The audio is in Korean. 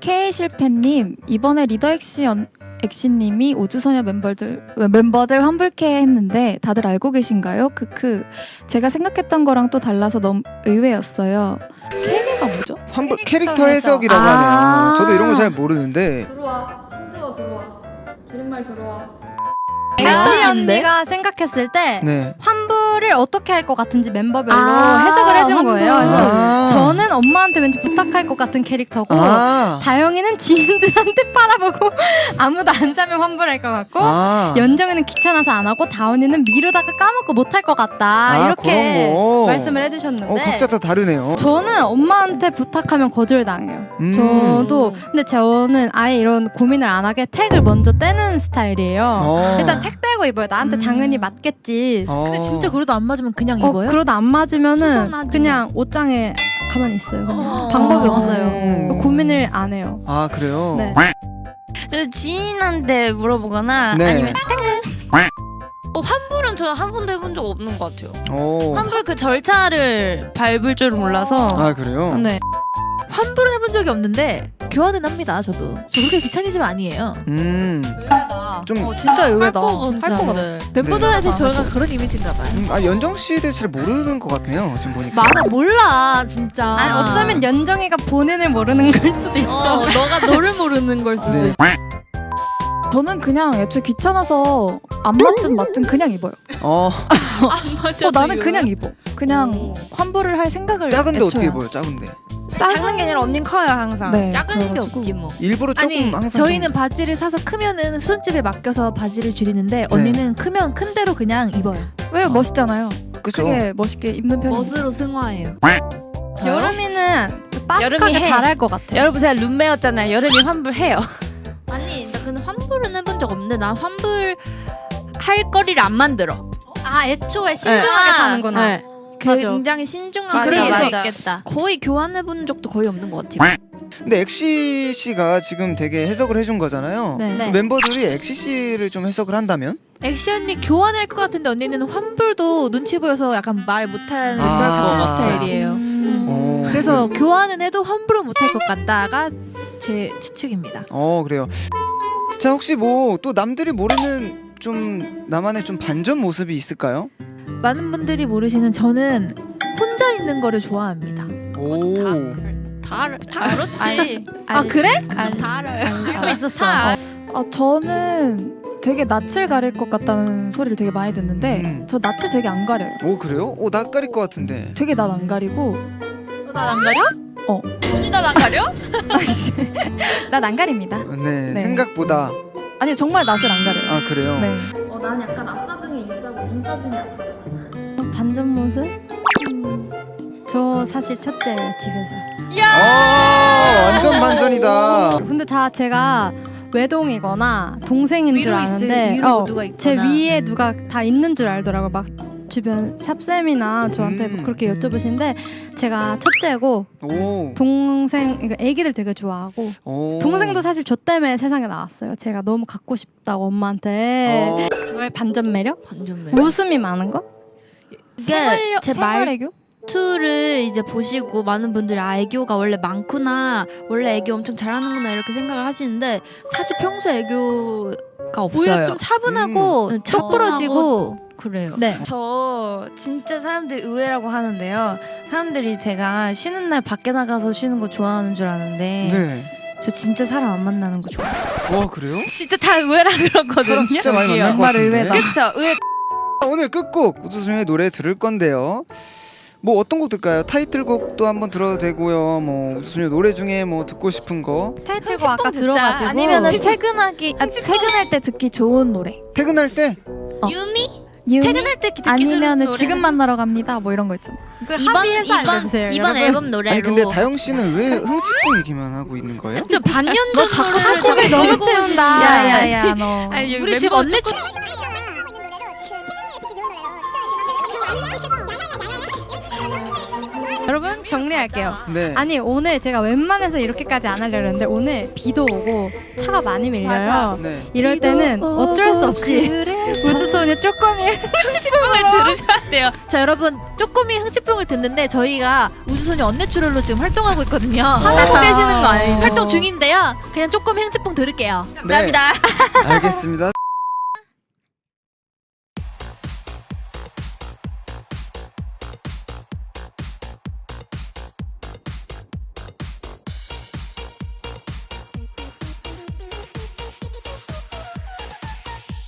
K 실패님 이번에 리더 엑시 연- 엑시님이 우주소녀 멤버들 멤버들 환불 캐해 했는데 다들 알고 계신가요? 크크 제가 생각했던 거랑 또 달라서 너무 의외였어요. 캐해가 뭐죠? 환불 캐릭터 해석이라고 해석. 아. 하네요. 저도 이런 거 잘 모르는데 들어와 신조어 들어와 줄임말 들어와. 엑시 아, 언니가 생각했을 때 네. 환불 을 어떻게 할 것 같은지 멤버별로 아, 해석을 해준. 거예요. 그래서 아. 저는 엄마한테 왠지 부탁할 것 같은 캐릭터고 아. 다영이는 지인들한테 팔아보고 아무도 안 사면 환불할 것 같고 아. 연정이는 귀찮아서 안 하고 다원이는 미루다가 까먹고 못할 것 같다 아, 이렇게. 말씀을 해주셨는데 어, 각자 다 다르네요. 저는 엄마한테 부탁하면 거절당해요. 음. 저도 근데 저는 아예 이런 고민을 안 하게 택을 먼저 떼는 스타일이에요. 어. 일단 택 떼고 입어요. 나한테 음. 당연히 맞겠지. 어. 근데 진짜 그래도 안 맞으면 그냥 어, 입어요? 그러다 안 맞으면은 수선하지 그냥 옷장에 가만히 있어요. 그냥. 어. 방법이 어. 없어요. 고민을 안 해요. 아 그래요? 네. 저 지인한테 물어보거나 네. 아니면 어, 환불은 저는 한 번도 해본 적 없는 것 같아요. 오. 환불 그 절차를 밟을 줄 몰라서. 아 그래요? 네. 환불은 해본 적이 없는데 교환은 합니다. 저도. 저 그렇게 귀차니즘 아니에요. 음. 좀 어 진짜 의외다. 할거 할것 같아. 같은데. 멤버들한테 저희가 그런 이미지인가 봐요. 음, 아 연정 씨에 대해 잘 모르는 것 같네요. 지금 보니까. 많아 몰라 진짜. 아니 어쩌면 연정이가 본인을 모르는 걸 수도 있어. 어, 너가 너를 모르는 걸 수도 네. 있어. 저는 그냥 애초에 귀찮아서 안 맞든 맞든 그냥 입어요. 어 어 나는 그냥 입어. 그냥 환불을 할 생각을 작은데 애초에 어떻게 안- 입어요? 작은데. 작은 게 아니라 언닌 커요 항상. 네, 작은 게 그래가지고. 없지 뭐. 일부러 조금 아니 항상 저희는 좀- 바지를 사서 크면은 수집에 맡겨서 바지를 줄이는데 언니는 크면 큰 대로 그냥 입어요. 왜 멋있잖아요. 그죠. 크게 멋있게 입는 편이. 멋으로 승화해요. 여름이는 빠삭하게 해. 잘할 것 같아요. 여러분 제가 룸메였잖아요. 여름이 환불해요. 아니 나 근데 환불은 해본 적 없는데 난 환불 할 거리를 안 만들어. 아 애초에 신중하게 네. 사는구나. 네. 맞아. 굉장히 신중하게 맞아. 있겠다. 거의 교환해 본 적도 거의 없는 것 같아요. 근데 엑시 씨가 지금 되게 해석을 해준 거잖아요. 네. 네. 멤버들이 엑시 씨를 좀 해석을 한다면? 엑시 언니 교환할 것 같은데 언니는 환불도 눈치 보여서 약간 말 못하는 아. 걸 같은 아. 스타일이에요. 음. 어. 그래서 교환은 해도 환불은 못할 것 같다가 제 추측입니다. 어 그래요. 자 혹시 뭐 또 남들이 모르는 좀 나만의 좀 반전 모습이 있을까요? 많은 분들이 모르시는 저는 혼자 있는 거를 좋아합니다. 오. 다, 알- 다 그렇지. 아 그래? 다 알아요. 알고 있었어. 다 아 저는 되게 낯을 가릴 것 같다는 소리를 되게 많이 듣는데 음. 저 낯을 되게 안 가려요. 오 그래요? 오 낯 가릴 것 같은데. 되게 낯 안 가리고 나안 가려? 언니 나안 가려? 아씨 낯안 가립니다. 네, 네. 생각보다 아니 정말 낯을 안 가려요. 아 그래요. 네. 어, 난 약간 아싸 중에 인싸고 인싸 중에 아싸. 반전 모습? 음, 저 사실 첫째예요 집에서. 아 완전 반전이다. 근데 다 제가 외동이거나 동생인 줄 아는데 어. 제 위에 누가 다 있는 줄 알더라고 막 주변 샵쌤이나 저한테 뭐 음. 그렇게 여쭤보시는데 제가 첫째고 오. 동생 그러니까 애기들 되게 좋아하고 오. 동생도 사실 저 때문에 세상에 나왔어요. 제가 너무 갖고 싶다고 엄마한테 어. 그거의 반전 매력? 반전 매. 웃음이 많은 거? 이게 제 생활 애교? 말투를 이제 보시고 많은 분들이 아 애교가 원래 많구나 원래 애교 엄청 잘하는구나 이렇게 생각을 하시는데 사실 평소 애교가 없어요. 오히려 좀 차분하고 음. 척부러지고 그래요. 네. 저 진짜 사람들 의외라고 하는데요. 사람들이 제가 쉬는 날 밖에 나가서 쉬는 거 좋아하는 줄 아는데 네. 저 진짜 사람 안 만나는 거 좋아해요. 와 그래요? 진짜 다 의외라 그러거든요. 사람 진짜 많이 만날 것 정말 같은데. 의외다. 그쵸? 의외. 오늘 끝곡 우주소녀의 노래 들을 건데요. 뭐 어떤 곡 들까요? 타이틀곡도 한번 들어도 되고요. 뭐 우주소녀 노래 중에 뭐 듣고 싶은 거. 타이틀곡 아까. 들어가지고 아니면은 퇴근하기 아, 퇴근할 때 듣기 좋은 노래. 퇴근할 때 어. 유미? 유미? 퇴근할 때 듣기 노래. 지금 만나러 갑니다. 뭐 이런 거 있잖아. 이번 합의해서 이번 알려주세요, 이번. 앨범 노래로 아니 근데 다영 씨는 왜 흥칫뿡 얘기만 하고 있는 거예요? 저 반년 전 노래를 너무 채운다. 야야야. 너. 우리 집 언니 여러분 정리할게요. 네. 아니 오늘 제가 웬만해서 이렇게까지 안 하려고 했는데 오늘 비도 오고 차가 많이 밀려요. 네. 이럴 때는 어쩔 수 없이 우주소녀 쪼꼬미 흥치풍을 들으셔야 돼요. 자 여러분 쪼꼬미 흥치풍을 듣는데 저희가 우수소녀 언내추럴로 지금 활동하고 있거든요. 하고 계시는 거 아니에요? 활동 중인데요. 그냥 쪼꼬미 흥치풍 들을게요. 감사합니다. 알겠습니다.